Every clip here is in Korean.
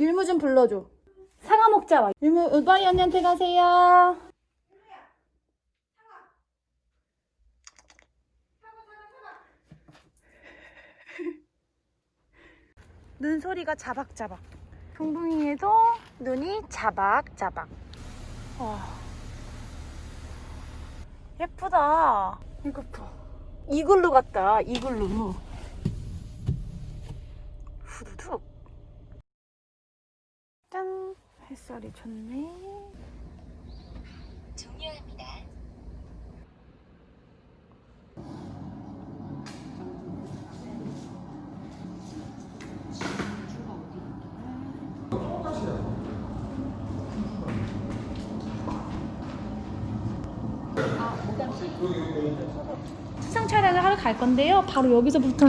율무 좀 불러줘. 사과 먹자. 와. 율무 우바이 언니한테 가세요. 눈 소리가 자박자박. 동동이에도 눈이 자박자박. 와. 예쁘다. 이거 봐. 이글루 같다. 이글루. 햇살이 좋네. 종료합니다. 수상 촬영을 하러 갈 건데요. 바로 여기서부터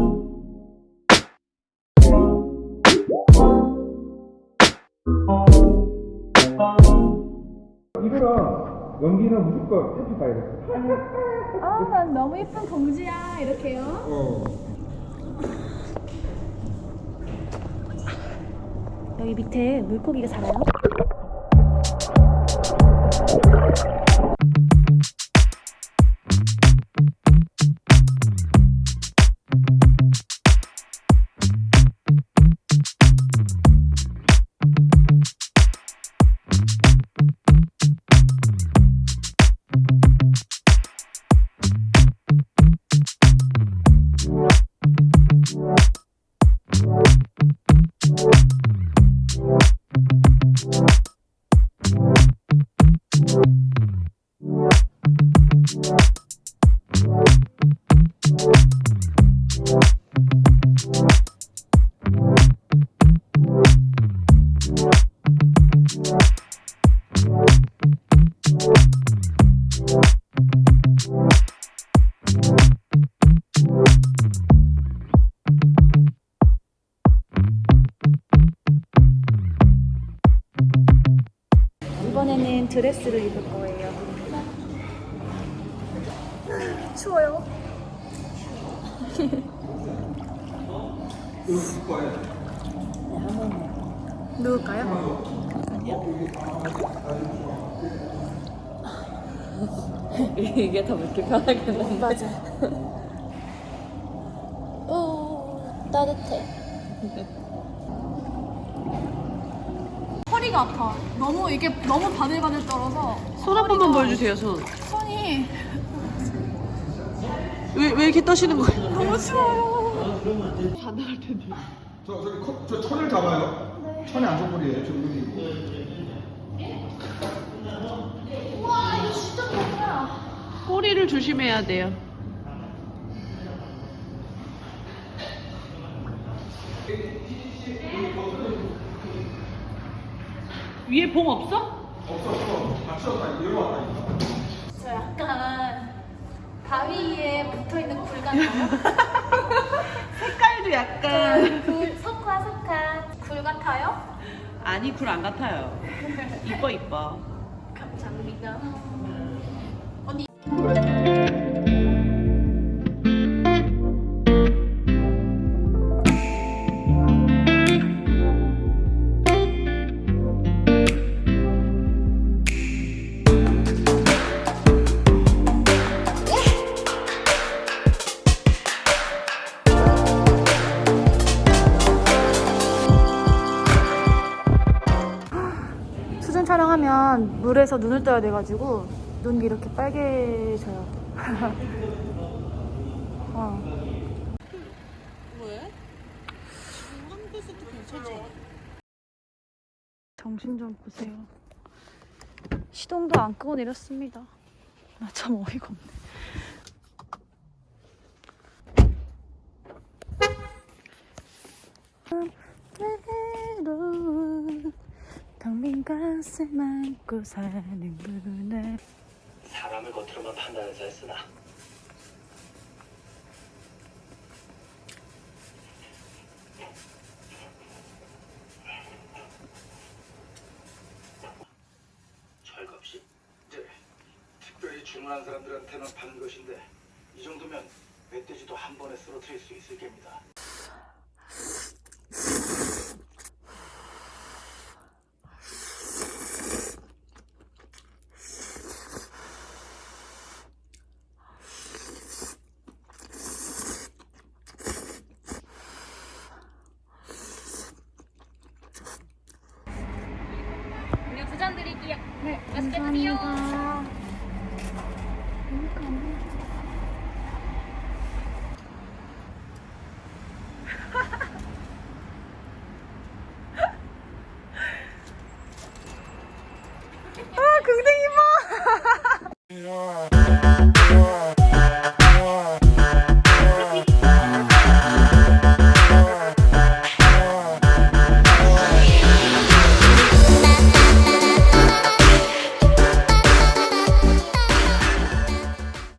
이거랑 연기는 무조건 해피 봐야 돼. 아, 난 너무 예쁜 공주야. 이렇게요. 어. 여기 밑에 물고기가 살아요. 이번에는 드레스를 입을 거예요. 추워요. 누울까요? 이게 더 묻기 편하겠네. 맞아. 오, 따뜻해. 허리가 아파. 너무 이게 너무 바들바들 떨어서 손 한 번만 보여주세요, 손. 손이 왜, 왜 이렇게 떠시는 거예요? 너무 추워요. 다 나갈 텐데. 저, 저기 컵, 저 천을 잡아요. 천이 안전거리에요. 저 여기. 우와, 이거 진짜 좋다. 꼬리를 조심해야 돼요. 위에 봉 없어? 저 약간 바위 위에 붙어 있는 굴 같아요. 색깔도 약간. 굴 석화 석화 굴 같아요? 아니, 굴 안 같아요. 이뻐, 이뻐. 감사합니다. 촬영하면 물에서 눈을 떠야 돼가지고 눈이 이렇게 빨개져요. 어. 정신 좀 보세요. 시동도 안 끄고 내렸습니다. 나 참 어이가 없네. 것을 안고 사는구나 사람을 겉으로만 판단해서 했으나 철겁시 네, 특별히 주문한 사람들한테는 파는 것인데 이 정도면 멧돼지도 한 번에 쓰러뜨릴 수 있을 겁니다. 음료 두잔 드릴게요. 네, 맛있게 드세요.